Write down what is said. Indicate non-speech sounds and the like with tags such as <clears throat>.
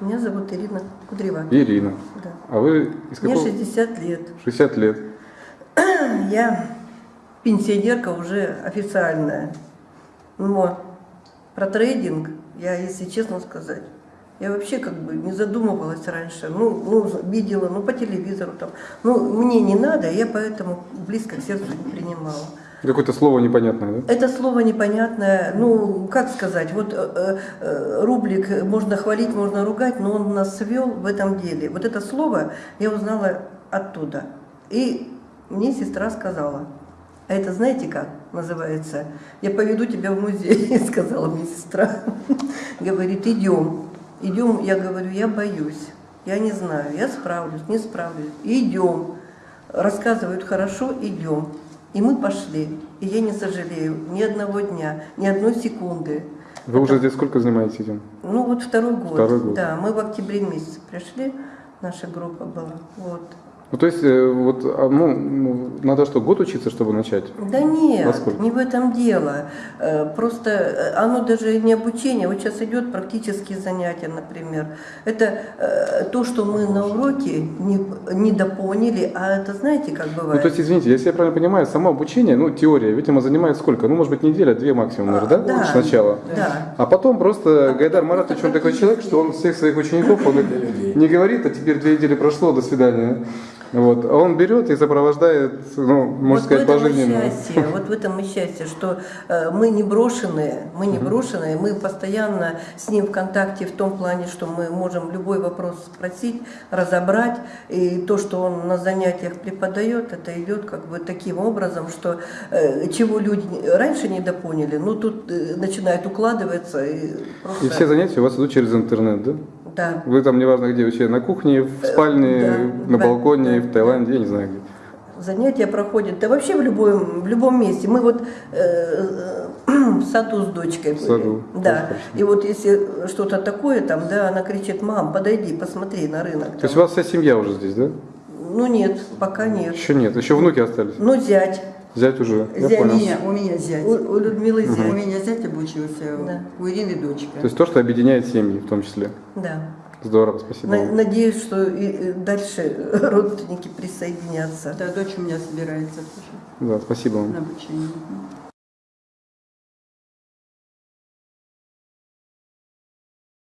Меня зовут Ирина Кудрева. Ирина. Да. А вы из Мне какого? 60 лет. 60 лет. <clears throat> Я пенсионерка уже официальная. Но про трейдинг я, если честно сказать, я вообще как бы не задумывалась раньше. Ну, ну, видела, ну, по телевизору там. Ну, мне не надо, я поэтому близко к сердцу не принимала. Какое-то слово непонятное, да? Это слово непонятное, ну, как сказать, вот э, э, рублик можно хвалить, можно ругать, но он нас свел в этом деле. Вот это слово я узнала оттуда. И мне сестра сказала, а это знаете как называется? Я поведу тебя в музей, <laughs> сказала мне сестра. Говорит, идем. Идем, я говорю, я боюсь, я не знаю, я справлюсь, не справлюсь. Идем. Рассказывают хорошо, идем. И мы пошли. И я не сожалею ни одного дня, ни одной секунды. Вы уже здесь сколько занимаетесь этим? Ну вот второй год. Второй год. Да, мы в октябре месяце пришли, наша группа была. Вот. Ну, то есть, э, вот, а, ну, ну, надо что, год учиться, чтобы начать? Да нет, Насколько? не в этом дело. Э, Просто э, оно даже не обучение. Вот сейчас идет практические занятия, например. Это то, что мы на уроке не, недопоняли, а это знаете, как Ну, бывает? то есть, извините, если я правильно понимаю, само обучение, ну, теория, видимо, занимает сколько? Ну, может быть, неделя, две максимум, наверное, да? да. Сначала. Да. А потом просто Гайдар Маратович, он такой человек, что он всех своих учеников, он не говорит, а теперь две недели прошло, до свидания. Вот. А он берет и сопровождает, ну, можно вот сказать, пожизненно. счастье, вот в этом и счастье, что э, мы не брошенные, мы не брошенные, мы постоянно с ним в контакте в том плане, что мы можем любой вопрос спросить, разобрать, и то, что он на занятиях преподает, это идет как бы таким образом, что э, чего люди раньше недопоняли, ну тут э, начинает укладываться и просто... И все занятия у вас идут через интернет, да? Да. Вы там, неважно где, вообще на кухне, в спальне, да, на да, балконе, да, в Таиланде, я не знаю где. Занятия проходят, да вообще в любом, в любом месте. Мы вот э, э, <clears throat> в саду с дочкой были. саду, Да. И вот если что-то такое там, да, она кричит, мам, подойди, посмотри на рынок. То есть у там». вас вся семья уже здесь, да? Ну нет, пока нет. Еще нет, еще внуки остались. Ну зять. Зять уже, я Зять. понял. Меня, у меня зять. У, у Людмилы У зять. меня зять обучился, Да. у Ирины дочка. То есть то, что объединяет семьи в том числе. Да. Здорово, спасибо. На- надеюсь, что и и дальше родственники присоединятся. Да, дочь у меня собирается тоже Да, спасибо вам. на обучение.